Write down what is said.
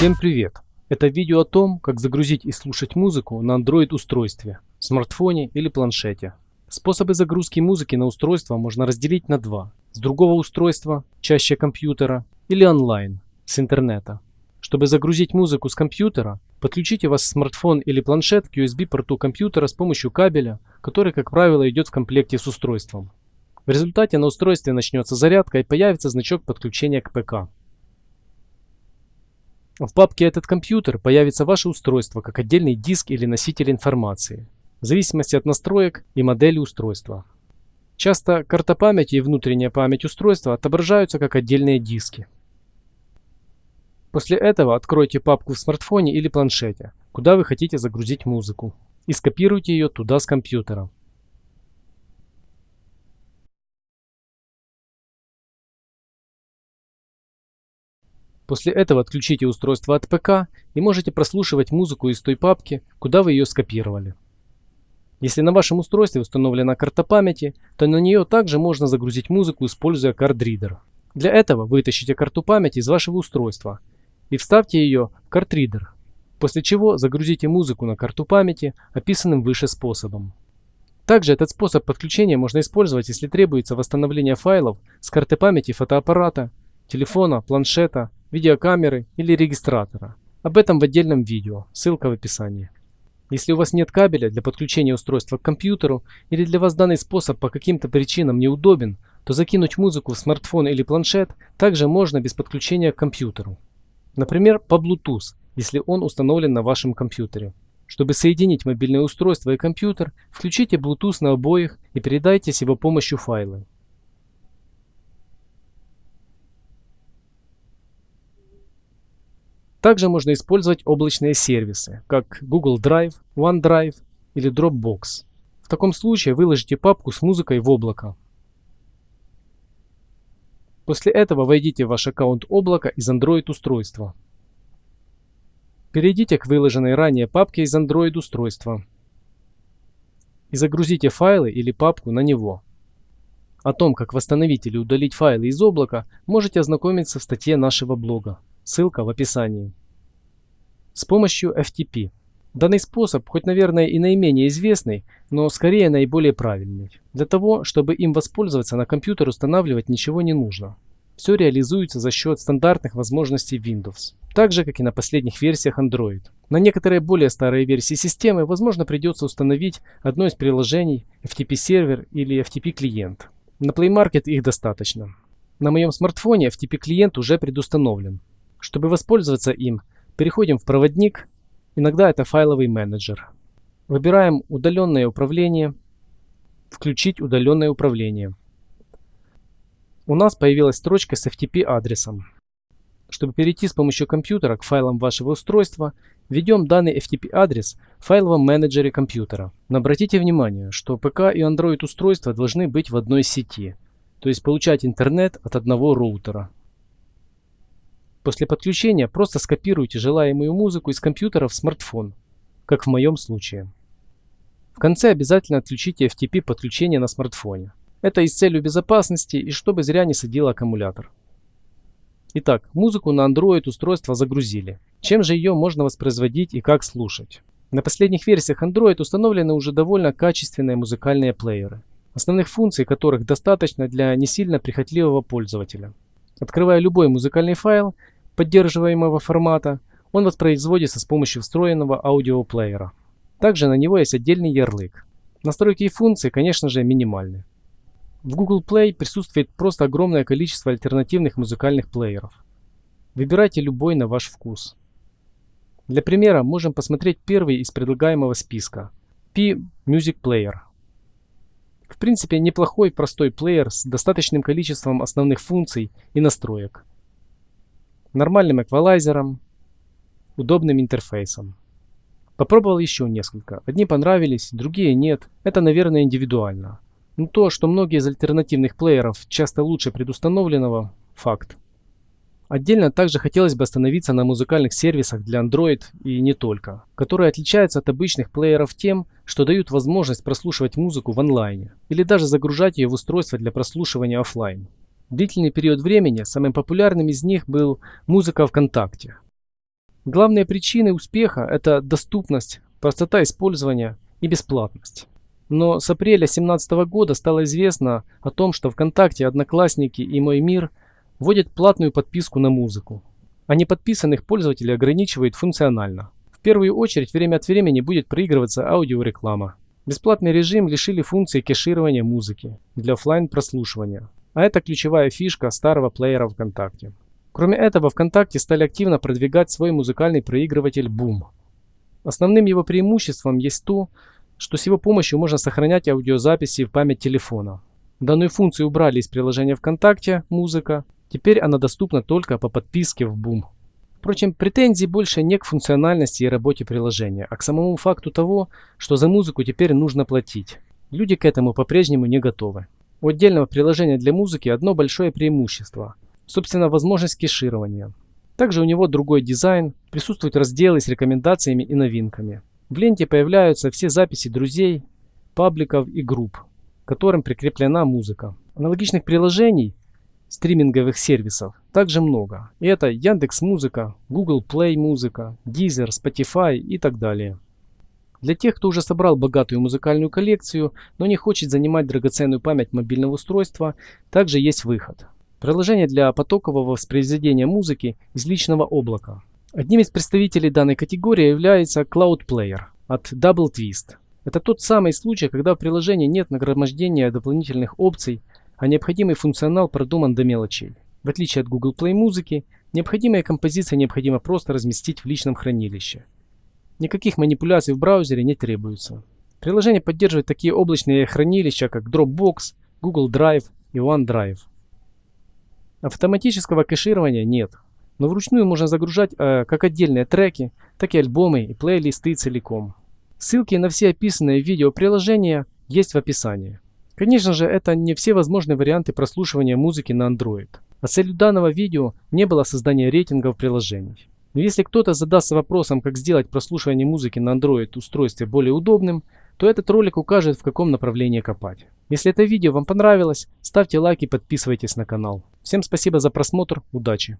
Всем привет! Это видео о том, как загрузить и слушать музыку на Android устройстве, смартфоне или планшете. Способы загрузки музыки на устройство можно разделить на два. С другого устройства, чаще компьютера, или онлайн, с интернета. Чтобы загрузить музыку с компьютера, подключите ваш смартфон или планшет к USB-порту компьютера с помощью кабеля, который, как правило, идет в комплекте с устройством. В результате на устройстве начнется зарядка и появится значок подключения к ПК. В папке «Этот компьютер» появится ваше устройство как отдельный диск или носитель информации, в зависимости от настроек и модели устройства. Часто карта памяти и внутренняя память устройства отображаются как отдельные диски. После этого откройте папку в смартфоне или планшете, куда вы хотите загрузить музыку, и скопируйте ее туда с компьютера. После этого отключите устройство от ПК и можете прослушивать музыку из той папки, куда вы ее скопировали. Если на вашем устройстве установлена карта памяти, то на нее также можно загрузить музыку, используя картридер. Для этого вытащите карту памяти из вашего устройства и вставьте ее в картридер, после чего загрузите музыку на карту памяти описанным выше способом. Также этот способ подключения можно использовать, если требуется восстановление файлов с карты памяти фотоаппарата, телефона, планшета, видеокамеры или регистратора. Об этом в отдельном видео, ссылка в описании. Если у вас нет кабеля для подключения устройства к компьютеру или для вас данный способ по каким-то причинам неудобен, то закинуть музыку в смартфон или планшет также можно без подключения к компьютеру. Например, по Bluetooth, если он установлен на вашем компьютере. Чтобы соединить мобильное устройство и компьютер, включите Bluetooth на обоих и передайте с его помощью файлы. Также можно использовать облачные сервисы, как Google Drive, OneDrive или Dropbox. В таком случае выложите папку с музыкой в облако. После этого войдите в ваш аккаунт облака из Android устройства. Перейдите к выложенной ранее папке из Android устройства и загрузите файлы или папку на него. О том, как восстановить или удалить файлы из облака, можете ознакомиться в статье нашего блога. Ссылка в описании. С помощью FTP. Данный способ, хоть, наверное, и наименее известный, но скорее наиболее правильный. Для того, чтобы им воспользоваться, на компьютер устанавливать ничего не нужно. Все реализуется за счет стандартных возможностей Windows, так же, как и на последних версиях Android. На некоторые более старые версии системы, возможно, придется установить одно из приложений FTP сервер или FTP клиент. На Play Market их достаточно. На моем смартфоне FTP клиент уже предустановлен. Чтобы воспользоваться им, переходим в проводник, иногда это файловый менеджер. Выбираем удаленное управление, включить удаленное управление. У нас появилась строчка с FTP адресом. Чтобы перейти с помощью компьютера к файлам вашего устройства, введем данный FTP адрес в файловом менеджере компьютера. Но обратите внимание, что ПК и Android устройства должны быть в одной сети, то есть получать интернет от одного роутера. После подключения просто скопируйте желаемую музыку из компьютера в смартфон, как в моем случае. В конце обязательно отключите FTP подключение на смартфоне. Это и с целью безопасности, и чтобы зря не садил аккумулятор. Итак, музыку на Android устройство загрузили. Чем же ее можно воспроизводить и как слушать? На последних версиях Android установлены уже довольно качественные музыкальные плееры, основных функций которых достаточно для не сильно прихотливого пользователя. Открывая любой музыкальный файл поддерживаемого формата, он воспроизводится с помощью встроенного аудиоплеера. Также на него есть отдельный ярлык. Настройки и функции, конечно же, минимальны. В Google Play присутствует просто огромное количество альтернативных музыкальных плееров. Выбирайте любой на ваш вкус. Для примера можем посмотреть первый из предлагаемого списка – P-Music Player – в принципе, неплохой простой плеер с достаточным количеством основных функций и настроек. Нормальным эквалайзером, удобным интерфейсом. Попробовал еще несколько. Одни понравились, другие нет. Это, наверное, индивидуально. Но то, что многие из альтернативных плееров часто лучше предустановленного – факт. Отдельно также хотелось бы остановиться на музыкальных сервисах для Android и не только, которые отличаются от обычных плееров тем, что дают возможность прослушивать музыку в онлайне или даже загружать ее в устройство для прослушивания офлайн. Длительный период времени самым популярным из них был музыка ВКонтакте. Главные причины успеха – это доступность, простота использования и бесплатность. Но с апреля 2017 года стало известно о том, что ВКонтакте, Одноклассники и Мой Мир вводят платную подписку на музыку, а неподписанных пользователей ограничивают функционально. В первую очередь время от времени будет проигрываться аудиореклама. Бесплатный режим лишили функции кеширования музыки для офлайн прослушивания, а это ключевая фишка старого плеера ВКонтакте. Кроме этого, ВКонтакте стали активно продвигать свой музыкальный проигрыватель Boom. Основным его преимуществом есть то, что с его помощью можно сохранять аудиозаписи в память телефона. Данную функцию убрали из приложения ВКонтакте «Музыка». Теперь она доступна только по подписке в Boom. Впрочем, претензий больше не к функциональности и работе приложения, а к самому факту того, что за музыку теперь нужно платить. Люди к этому по-прежнему не готовы. У отдельного приложения для музыки одно большое преимущество – собственно возможность кеширования. Также у него другой дизайн, присутствуют разделы с рекомендациями и новинками. В ленте появляются все записи друзей, пабликов и групп, которым прикреплена музыка. Аналогичных приложений, стриминговых сервисов, также много. И это Яндекс Музыка, Google Play Музыка, Deezer, Spotify и так далее. Для тех, кто уже собрал богатую музыкальную коллекцию, но не хочет занимать драгоценную память мобильного устройства, также есть выход. Приложение для потокового воспроизведения музыки из личного облака. Одним из представителей данной категории является Cloud Player от Double Twist. Это тот самый случай, когда в приложении нет нагромождения дополнительных опций, а необходимый функционал продуман до мелочей. В отличие от Google Play музыки, необходимые композиции необходимо просто разместить в личном хранилище. Никаких манипуляций в браузере не требуется. Приложение поддерживает такие облачные хранилища, как Dropbox, Google Drive и OneDrive. Автоматического кэширования нет, но вручную можно загружать э, как отдельные треки, так и альбомы и плейлисты целиком. Ссылки на все описанные видео приложения есть в описании. Конечно же, это не все возможные варианты прослушивания музыки на Android. А целью данного видео не было создание рейтингов приложений. Но если кто-то задастся вопросом, как сделать прослушивание музыки на Android устройстве более удобным, то этот ролик укажет, в каком направлении копать. Если это видео вам понравилось, ставьте лайк и подписывайтесь на канал. Всем спасибо за просмотр, удачи!